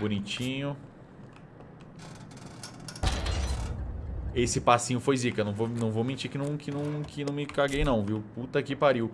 Bonitinho. Esse passinho foi zica. Não vou, não vou mentir que não, que, não, que não me caguei não, viu? Puta que pariu.